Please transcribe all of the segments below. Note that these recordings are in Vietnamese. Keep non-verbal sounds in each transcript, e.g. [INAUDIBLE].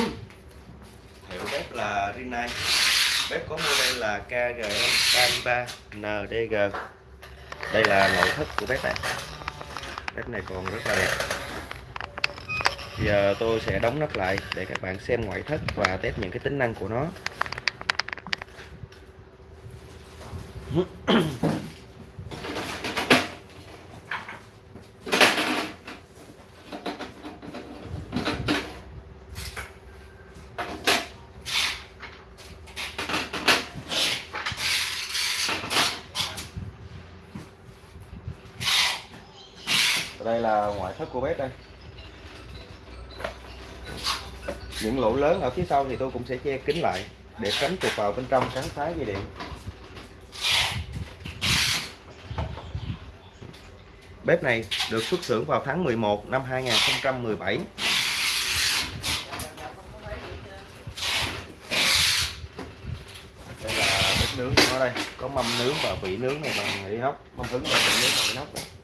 [COUGHS] hiệu bếp là Rinnai. Bếp có model là KGM33 NDG đây là nội thất của bếp này. Bếp này còn rất là đẹp. Giờ tôi sẽ đóng nắp lại để các bạn xem ngoại thất và test những cái tính năng của nó. [COUGHS] [COUGHS] đây là ngoại thất của bếp đây. Những lỗ lớn ở phía sau thì tôi cũng sẽ che kín lại để tránh chuột vào bên trong cắn phá dây điện. Bếp này được xuất xưởng vào tháng 11 năm 2017 đây là bếp nướng của nó đây. Có mâm nướng và vị nướng này bằng inox mâm hứng và vị nướng bằng inox này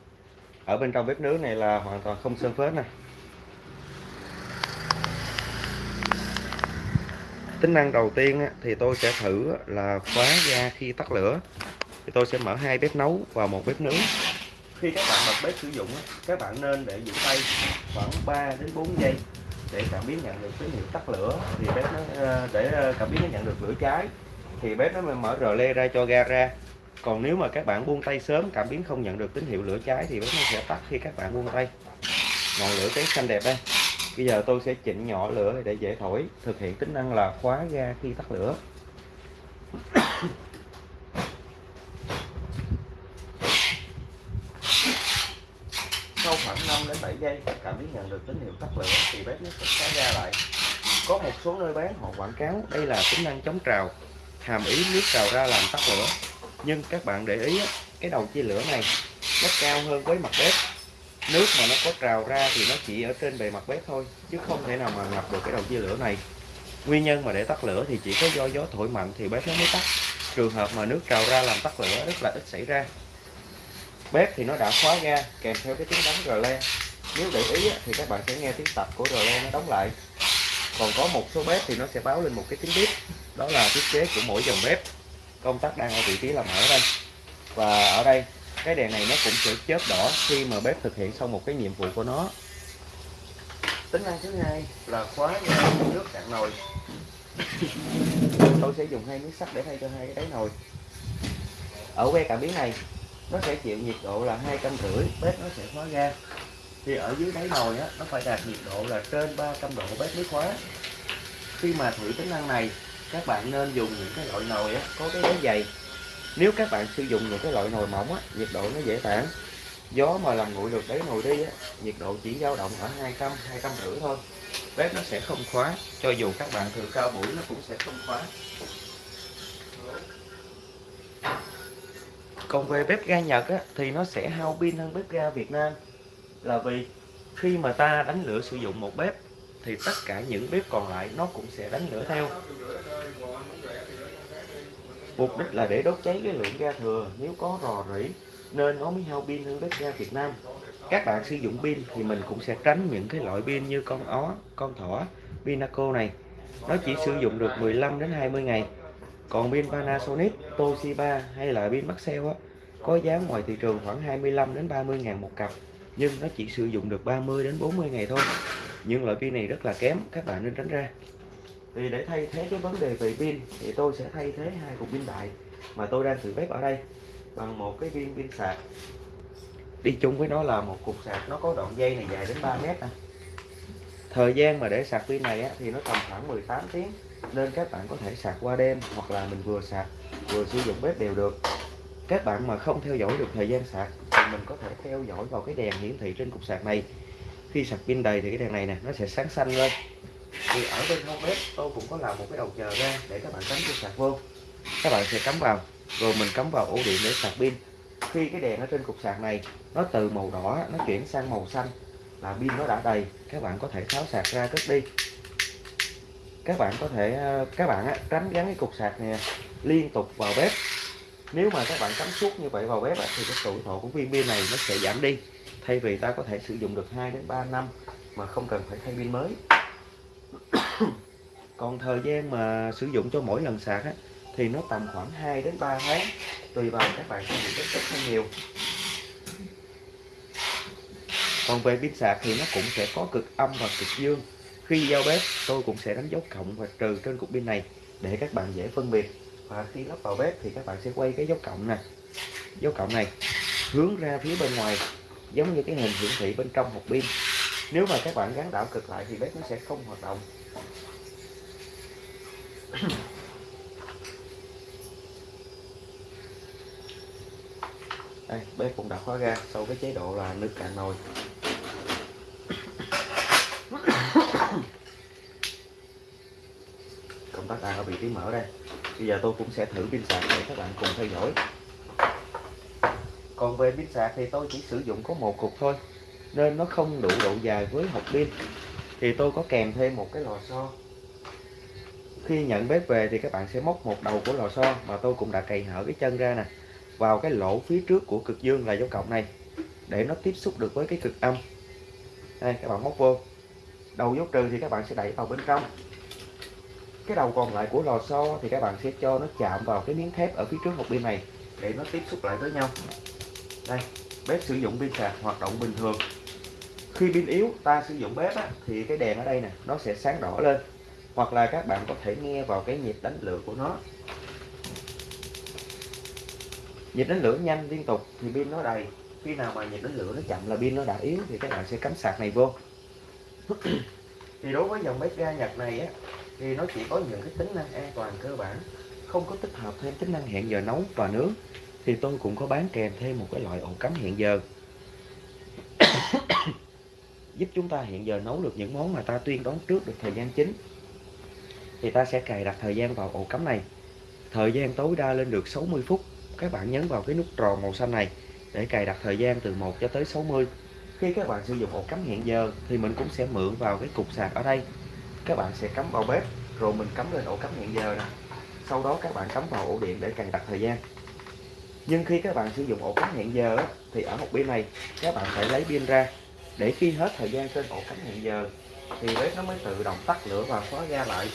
ở bên trong bếp nướng này là hoàn toàn không sơn phết nè. Tính năng đầu tiên thì tôi sẽ thử là khóa ga khi tắt lửa. Thì tôi sẽ mở hai bếp nấu và một bếp nướng. Khi các bạn bật bếp sử dụng các bạn nên để giữ tay khoảng 3 đến 4 giây để cảm biến nhận được tín hiệu tắt lửa. Thì bếp nó ờ, để ờ, cảm biến nó nhận được lửa cháy. Thì bếp nó mới mở rờ le ra cho ga ra còn nếu mà các bạn buông tay sớm, cảm biến không nhận được tín hiệu lửa cháy thì bếp nó sẽ tắt khi các bạn buông tay. Ngọn lửa cháy xanh đẹp đây. Bây giờ tôi sẽ chỉnh nhỏ lửa để dễ thổi, thực hiện tính năng là khóa ga khi tắt lửa. Sau khoảng 5 đến 7 giây, cảm biến nhận được tín hiệu tắt lửa thì bếp nó sẽ khóa ga lại. Có một số nơi bán họ quảng cáo, đây là tính năng chống trào. Hàm ý nước trào ra làm tắt lửa nhưng các bạn để ý cái đầu chia lửa này, nó cao hơn với mặt bếp. Nước mà nó có trào ra thì nó chỉ ở trên bề mặt bếp thôi, chứ không thể nào mà ngập được cái đầu chia lửa này. Nguyên nhân mà để tắt lửa thì chỉ có do gió thổi mạnh thì bếp nó mới tắt. Trường hợp mà nước trào ra làm tắt lửa rất là ít xảy ra. Bếp thì nó đã khóa ga, kèm theo cái tiếng đóng rờ le. Nếu để ý thì các bạn sẽ nghe tiếng tập của rờ le nó đóng lại. Còn có một số bếp thì nó sẽ báo lên một cái tiếng bếp, đó là thiết kế của mỗi dòng bếp công tắc đang ở vị trí là mở đây. Và ở đây cái đèn này nó cũng sẽ chớp đỏ khi mà bếp thực hiện xong một cái nhiệm vụ của nó. Tính năng thứ hai là khóa nước cạn nồi. Tôi sẽ dùng hai miếng sắt để thay cho hai cái đáy nồi. Ở que cảm biến này nó sẽ chịu nhiệt độ là hai trăm rưỡi bếp nó sẽ khóa ga. Thì ở dưới đáy nồi á nó phải đạt nhiệt độ là trên 300 độ bếp mới khóa. Khi mà thử tính năng này các bạn nên dùng những cái loại nồi á, có cái đáy dày. Nếu các bạn sử dụng những cái loại nồi mỏng á, nhiệt độ nó dễ tản. Gió mà làm nguội được đáy nồi đi á, nhiệt độ chỉ dao động ở 200 200 rưỡi thôi. Bếp nó sẽ không khóa cho dù các bạn thử cao buổi nó cũng sẽ không khóa. Còn về bếp ga Nhật á, thì nó sẽ hao pin hơn bếp ga Việt Nam. Là vì khi mà ta đánh lửa sử dụng một bếp thì tất cả những bếp còn lại nó cũng sẽ đánh lửa theo. Mục đích là để đốt cháy cái lượng ga thừa, nếu có rò rỉ, nên nó mới hao pin hơn bếp ga Việt Nam. Các bạn sử dụng pin thì mình cũng sẽ tránh những cái loại pin như con ó, con thỏ, pinaco này. Nó chỉ sử dụng được 15 đến 20 ngày. Còn pin Panasonic, Toshiba hay là pin Maxell á, có giá ngoài thị trường khoảng 25 đến 30 ngàn một cặp, nhưng nó chỉ sử dụng được 30 đến 40 ngày thôi nhưng loại pin này rất là kém các bạn nên tránh ra. Thì để thay thế cái vấn đề về pin thì tôi sẽ thay thế hai cục pin đại mà tôi đang thử bếp ở đây bằng một cái viên pin sạc. Đi chung với nó là một cục sạc nó có đoạn dây này dài đến 3 mét nè thời gian mà để sạc pin này á, thì nó tầm khoảng 18 tiếng nên các bạn có thể sạc qua đêm hoặc là mình vừa sạc vừa sử dụng bếp đều được. Các bạn mà không theo dõi được thời gian sạc thì mình có thể theo dõi vào cái đèn hiển thị trên cục sạc này khi sạc pin đầy thì cái đèn này nè nó sẽ sáng xanh lên. Thì ở bên hông bếp tôi cũng có làm một cái đầu chờ ra để các bạn cắm cho sạc vô. Các bạn sẽ cắm vào rồi mình cắm vào ổ điện để sạc pin. Khi cái đèn ở trên cục sạc này nó từ màu đỏ nó chuyển sang màu xanh là pin nó đã đầy các bạn có thể tháo sạc ra cất đi. Các bạn có thể ờ, các bạn á, tránh gắn cái cục sạc này liên tục vào bếp. Nếu mà các bạn cắm suốt như vậy vào bếp á, thì cái tuổi thọ của viên pin này nó sẽ giảm đi thay vì ta có thể sử dụng được 2 đến 3 năm mà không cần phải thay pin mới. [COUGHS] Còn thời gian mà sử dụng cho mỗi lần sạc á, thì nó tầm khoảng 2 đến 3 tháng tùy vào các bạn sử dụng rất ít hay nhiều. Còn về pin sạc thì nó cũng sẽ có cực âm và cực dương. Khi giao bếp tôi cũng sẽ đánh dấu cộng và trừ trên cục pin này để các bạn dễ phân biệt. Và khi lắp vào bếp thì các bạn sẽ quay cái dấu cộng nè. Dấu cộng này hướng ra phía bên ngoài giống như cái hình hiển thị bên trong hộp pin. Nếu mà các bạn gắn đảo cực lại thì bếp nó sẽ không hoạt động. Đây, bếp cũng đã khóa ra sau cái chế độ là nước cạn nồi. Công tắc đang ở vị trí mở đây. Bây giờ tôi cũng sẽ thử pin sạc để các bạn cùng theo dõi còn về pin sạc thì tôi chỉ sử dụng có một cục thôi, nên nó không đủ độ dài với hộp pin. Thì tôi có kèm thêm một cái lò xo. Khi nhận bếp về thì các bạn sẽ móc một đầu của lò xo mà tôi cũng đã cày hở cái chân ra nè, vào cái lỗ phía trước của cực dương là dấu cộng này, để nó tiếp xúc được với cái cực âm. Đây, các bạn móc vô. Đầu dấu trừ thì các bạn sẽ đẩy vào bên trong. Cái đầu còn lại của lò xo thì các bạn sẽ cho nó chạm vào cái miếng thép ở phía trước hộp pin này, để nó tiếp xúc lại với nhau đây bếp sử dụng pin sạc hoạt động bình thường. Khi pin yếu ta sử dụng bếp á, thì cái đèn ở đây nè nó sẽ sáng đỏ lên. Hoặc là các bạn có thể nghe vào cái nhịp đánh lửa của nó. Nhịp đánh lửa nhanh liên tục thì pin nó đầy. Khi nào mà nhịp đánh lửa nó chậm là pin nó đã yếu thì các bạn sẽ cắm sạc này vô. [CLEARS THROAT] Thì đối với dòng bếp ga Nhật này á thì nó chỉ có những cái tính năng an toàn cơ bản không có tích hợp thêm tính năng hẹn giờ nấu và nướng thì tôi cũng có bán kèm thêm một cái loại ổ cắm hẹn giờ. [COUGHS] Giúp chúng ta hẹn giờ nấu được những món mà ta tuyên đoán trước được thời gian chính. Thì ta sẽ cài đặt thời gian vào ổ cắm này. Thời gian tối đa lên được 60 phút. Các bạn nhấn vào cái nút tròn màu xanh này để cài đặt thời gian từ 1 cho tới 60 khi các bạn sử dụng ổ cắm hẹn giờ thì mình cũng sẽ mượn vào cái cục sạc ở đây. Các bạn sẽ cắm vào bếp, rồi mình cắm lên ổ cắm hẹn giờ nè. Sau đó các bạn cắm vào ổ điện để cài đặt thời gian nhưng khi các bạn sử dụng ổ cắm hẹn giờ thì ở một bên này, các bạn phải lấy pin ra. Để khi hết thời gian trên ổ cắm hẹn giờ, thì bếp nó mới tự động tắt lửa và khóa ga lại.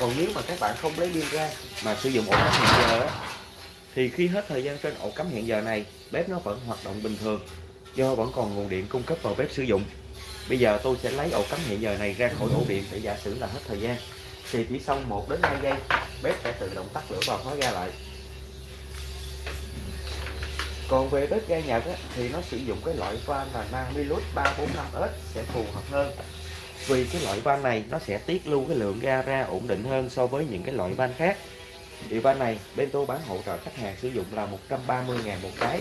Còn nếu mà các bạn không lấy pin ra mà sử dụng ổ cắm hẹn giờ thì khi hết thời gian trên ổ cắm hẹn giờ này, bếp nó vẫn hoạt động bình thường, do vẫn còn nguồn điện cung cấp vào bếp sử dụng. Bây giờ tôi sẽ lấy ổ cắm hẹn giờ này ra khỏi ổ điện để giả sử là hết thời gian. Thì chỉ sau 1 đến 2 giây, bếp sẽ tự động tắt lửa và khóa ga lại còn về bếp ga Nhật á, thì nó sử dụng cái loại van là Namilus 345S sẽ phù hợp hơn. Vì cái loại van này nó sẽ tiết lưu cái lượng ga ra ổn định hơn so với những cái loại van khác. Thì van này bên tôi bán hỗ trợ khách hàng sử dụng là 130.000 một cái.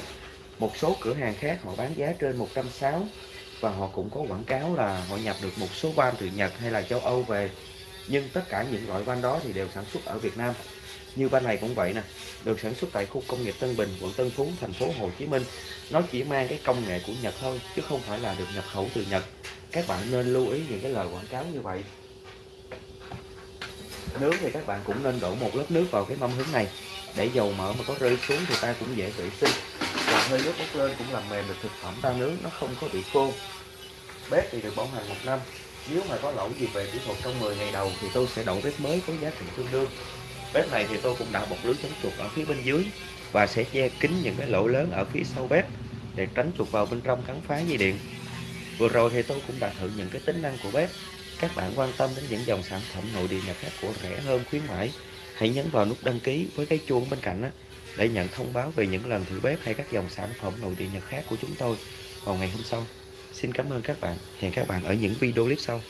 Một số cửa hàng khác họ bán giá trên 160 và họ cũng có quảng cáo là họ nhập được một số van từ Nhật hay là châu Âu về. Nhưng tất cả những loại van đó thì đều sản xuất ở Việt Nam như ban này cũng vậy nè, được sản xuất tại khu công nghiệp Tân Bình, quận Tân Phú, thành phố Hồ Chí Minh. Nó chỉ mang cái công nghệ của Nhật thôi, chứ không phải là được nhập khẩu từ Nhật. Các bạn nên lưu ý những cái lời quảng cáo như vậy. Nướng thì các bạn cũng nên đổ một lớp nước vào cái mâm hứng này. Để dầu mỡ mà có rơi xuống thì ta cũng dễ vệ sinh. Và hơi nước bốc lên cũng làm mềm được thực phẩm ta nướng, nó không có bị khô. Bếp thì được bảo hành một năm. Nếu mà có lỗi gì về kỹ thuật trong 10 ngày đầu thì tôi sẽ đổ bếp mới với giá trị tương đương bếp này thì tôi cũng đã bọc lưới chống chuột ở phía bên dưới và sẽ che kín những cái lỗ lớn ở phía sau bếp để tránh chuột vào bên trong cắn phá dây điện. Vừa rồi thì tôi cũng đã thử những cái tính năng của bếp. Các bạn quan tâm đến những dòng sản phẩm nội địa nhật khác của rẻ hơn khuyến mãi hãy nhấn vào nút đăng ký với cái chuông bên cạnh đó, để nhận thông báo về những lần thử bếp hay các dòng sản phẩm nội địa nhật khác của chúng tôi vào ngày hôm sau. Xin cảm ơn các bạn. Hẹn các bạn ở những video clip sau.